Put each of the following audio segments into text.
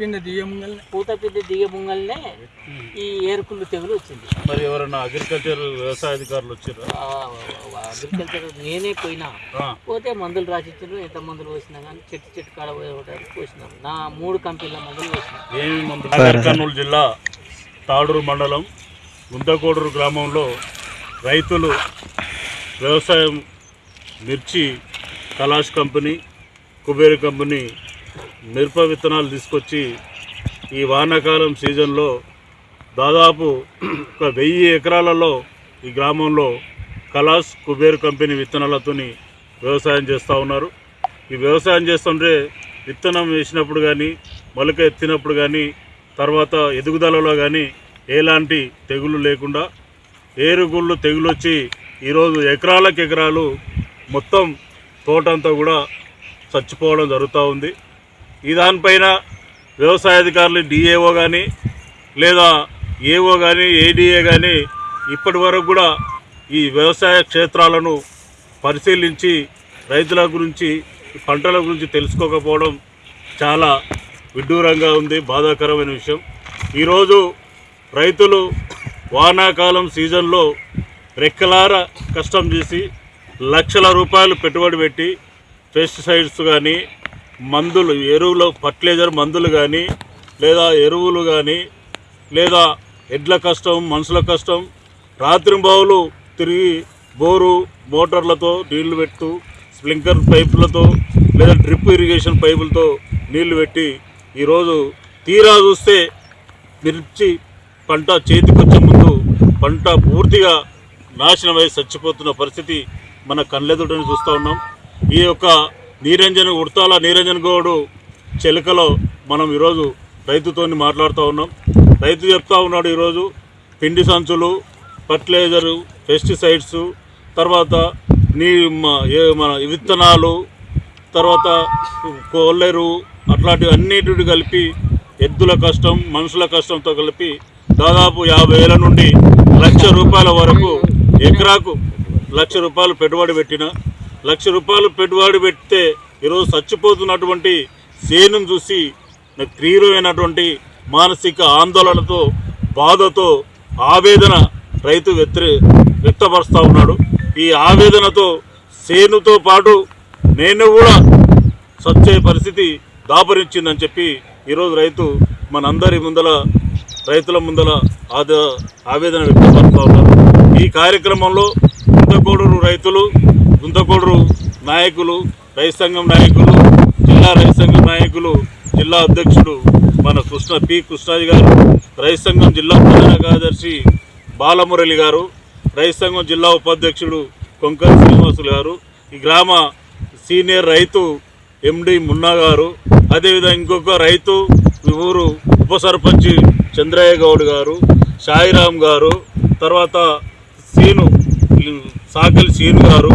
పిండి దియ్యముంగల్ని పూత పిండి దిగ ముంగల్నే ఈ ఏరుకుళ్ళు తెగులు వచ్చింది. మరి ఎవరైనా అగ్రికల్చర్ వ్యవసాయ అధికారులు వచ్చారా అగ్రికల్చర్ నేనే పోయినా. పోతే మందులు రాసిచ్చారు ఎంత మందులు పోసినా కానీ చెట్టు చెట్టు కాడ పోయడానికి పోసినాం. నా మూడు కంపెనీల మందులు పోసినాం. ఏమి మందు నాగర్ కర్నూలు జిల్లా తాడూరు మండలం గుంతకోడూరు గ్రామంలో రైతులు వ్యవసాయం మిర్చి కలాష్ కంపెనీ కుబేర్ కంపెనీ మిరప విత్తనాలు తీసుకొచ్చి ఈ వానాకాలం సీజన్లో దాదాపు ఒక వెయ్యి ఎకరాలలో ఈ గ్రామంలో కలాస్ కుబేర్ కంపెనీ విత్తనాలతోని వ్యవసాయం చేస్తూ ఉన్నారు. ఈ వ్యవసాయం చేస్తుంటే విత్తనం వేసినప్పుడు కానీ మొలక ఎత్తినప్పుడు కానీ తర్వాత ఎదుగుదలలో కానీ ఎలాంటి తెగులు లేకుండా ఏరుగుళ్ళు తెగులు వచ్చి ఈరోజు ఎకరాలకు ఎకరాలు మొత్తం తోటంతా కూడా చచ్చిపోవడం జరుగుతూ ఉంది. ఈ దానిపైన వ్యవసాయ అధికారులు డిఏఓ కానీ లేదా ఏఓ కానీ ఏడిఏ కానీ ఇప్పటి వరకు కూడా ఈ వ్యవసాయ క్షేత్రాలను పరిశీలించి రైతుల గురించి పంటల గురించి తెలుసుకోకపోవడం చాలా విడ్డూరంగా ఉంది బాధాకరమైన విషయం. ఈరోజు రైతులు వానాకాలం సీజన్లో రెక్కలార కష్టం చేసి లక్షల రూపాయలు పెట్టుబడి పెట్టి పెస్టిసైడ్స్ కానీ మందులు ఎరువులు ఫర్టిలైజర్ మందులు కానీ లేదా ఎరువులు కానీ లేదా ఎడ్ల కష్టం మనుషుల కష్టం రాత్రింబావులు తిరిగి బోరు మోటార్లతో నీళ్ళు పెట్టు స్ప్లింకర్ పైపులతో లేదా డ్రిప్ ఇరిగేషన్ పైపులతో నీళ్ళు పెట్టి ఈరోజు తీరా చూస్తే మిర్చి పంట చేతికొచ్చే ముందు పంట పూర్తిగా నాశనమై చచ్చిపోతున్న పరిస్థితి మన కళ్ళెదుటని చూస్తూ ఉన్నాం. ఈ యొక్క నీరంజన్ ఉడతాల నీరంజన్ గౌడు చెలకలో మనం ఈరోజు రైతుతో మాట్లాడుతూ ఉన్నాం. రైతు చెప్తా ఉన్నాడు ఈరోజు పిండి సంచులు ఫర్టిలైజరు పెస్టిసైడ్స్ తర్వాత నీ మన విత్తనాలు తర్వాత కొల్లెరు అట్లాంటివి అన్నిటి కలిపి ఎద్దుల కష్టం మనుషుల కష్టంతో కలిపి దాదాపు యాభై వేల నుండి లక్ష రూపాయల వరకు ఎకరాకు లక్ష రూపాయలు పెట్టుబడి పెట్టిన లక్ష రూపాయలు పెట్టుబడి పెడితే ఈరోజు చచ్చిపోతున్నటువంటి సేనును చూసి నాకు తీవ్రమైనటువంటి మానసిక ఆందోళనతో బాధతో ఆవేదన రైతు వ్యతిరే వ్యక్తపరుస్తూ ఉన్నాడు. ఈ ఆవేదనతో సేనుతో పాటు నేను కూడా సచ్చే పరిస్థితి దాపరించిందని చెప్పి ఈరోజు రైతు మనందరి ముందల రైతుల ముందల ఆద ఆవేదన వ్యక్తపరుస్తూ ఉన్నారు. ఈ కార్యక్రమంలో గుంతకోడూరు రైతులు గుంతకోడూరు నాయకులు రైతు సంఘం నాయకులు జిల్లా రైతు సంఘం నాయకులు జిల్లా అధ్యక్షుడు మన కృష్ణ పి. కృష్ణాజీ గారు రైతు సంఘం జిల్లా ప్రధాన కార్యదర్శి బాలమురళి గారు రైతు సంఘం జిల్లా ఉపాధ్యక్షుడు కొంకర్ శ్రీనివాసులు గారు ఈ గ్రామ సీనియర్ రైతు ఎండి మున్నా గారు అదేవిధంగా ఇంకొక రైతు ఈ ఊరు ఉప సర్పంచ్ చంద్రయ్య గౌడ్ గారు సాయిరామ్ గారు తర్వాత సీను సాకలి సీను గారు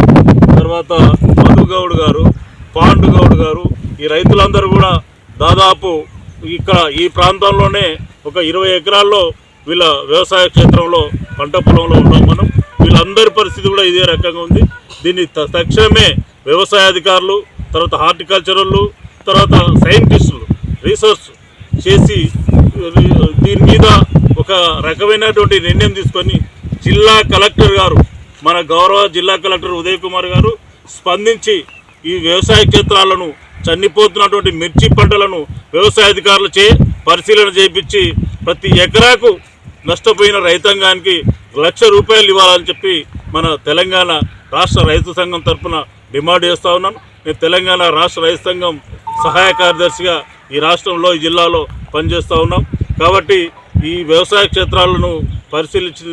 తర్వాత మధు గౌడ్ గారు పాండు గౌడ్ గారు ఈ రైతులందరూ కూడా దాదాపు ఇక్కడ ఈ ప్రాంతంలోనే ఒక ఇరవై ఎకరాల్లో వీళ్ళ వ్యవసాయ క్షేత్రంలో పంట పొలంలో ఉన్నాం మనం. వీళ్ళందరి పరిస్థితి కూడా ఇదే రకంగా ఉంది. దీన్ని తక్షణమే వ్యవసాయ అధికారులు తర్వాత హార్టికల్చరల్లు తర్వాత సైంటిస్టులు రీసెర్చ్ చేసి దీని మీద ఒక రకమైనటువంటి నిర్ణయం తీసుకొని జిల్లా కలెక్టర్ గారు మన గౌరవ జిల్లా కలెక్టర్ ఉదయ్ కుమార్ గారు స్పందించి ఈ వ్యవసాయ క్షేత్రాలను చనిపోతున్నటువంటి మిర్చి పంటలను వ్యవసాయ అధికారులచే పరిశీలన చేయించి ప్రతి ఎకరాకు నష్టపోయిన రైతాంగానికి లక్ష రూపాయలు ఇవ్వాలని చెప్పి మన తెలంగాణ రాష్ట్ర రైతు సంఘం తరఫున డిమాండ్ చేస్తూ ఉన్నాను. నేను తెలంగాణ రాష్ట్ర రైతు సంఘం సహాయ కార్యదర్శిగా ఈ రాష్ట్రంలో ఈ జిల్లాలో పనిచేస్తూ ఉన్నాం. కాబట్టి ఈ వ్యవసాయ క్షేత్రాలను పరిశీలించి